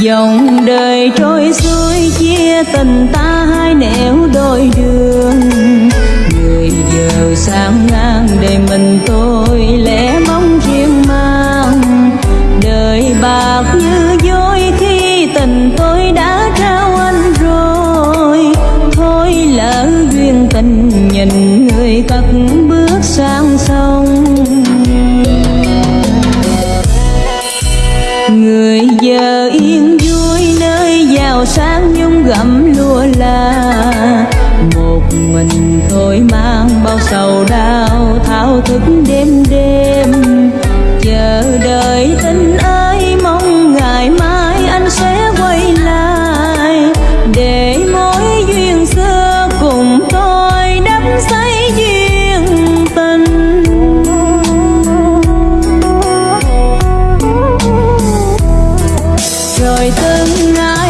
dòng đời trôi xuôi, chia tình ta hai nẻo đôi đường. Người giờ sang ngang để mình tôi lẽ mong riêng mang. Đời bạc như dối, khi tình tôi đã trao anh rồi. Thôi lỡ duyên tình người giờ yên vui nơi giàu sang nhung gẫm lúa là một mình tôi mang bao sầu đau, thao thức đêm đêm. Chờ đợi tình ơi rồi tương ngày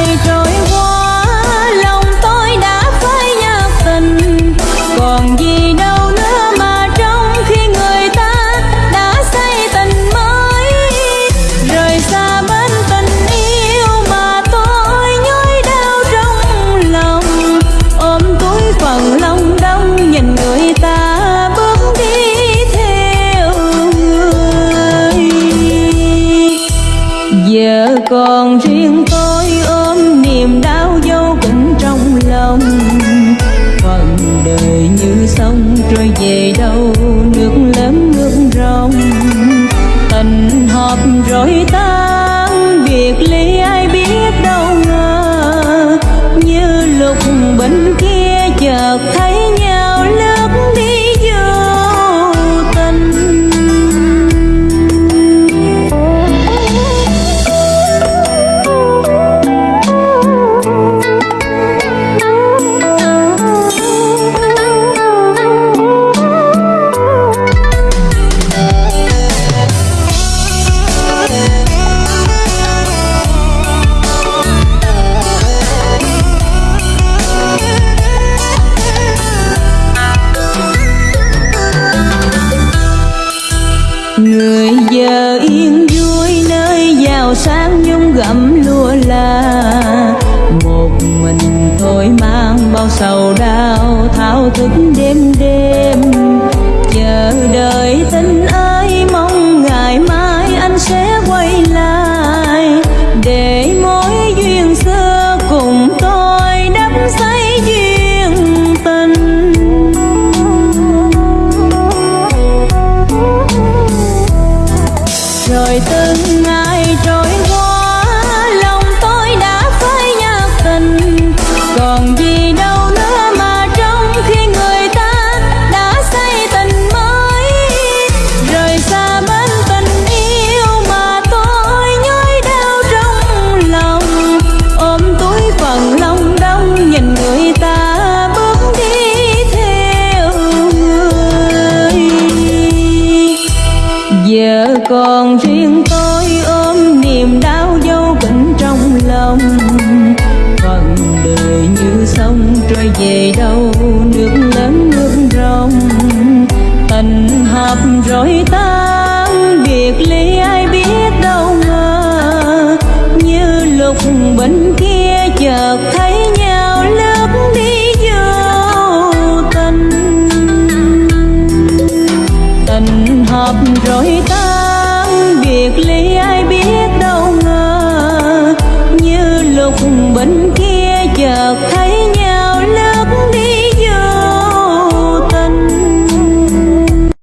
còn riêng tôi ôm niềm đau vô cùng trong lòng. Phần đời như sông trôi về đâu giờ yên vui nơi giàu sang nhung gặm lúa là một mình tôi mang bao sầu đau, thao thức đêm đêm. Chờ đợi tình còn riêng tôi ôm niềm đau vô cùng trong lòng. Phần đời như sông trôi về đâu, nước lớn nước rong tình hợp rồi tan biệt ly ai biết đâu ngờ như lúc bên kia chợt thấy nhau lướt đi vô tình. Tình hợp rồi tan biệt ly ai biết đâu ngờ như lúc bên kia chợt thấy nhau.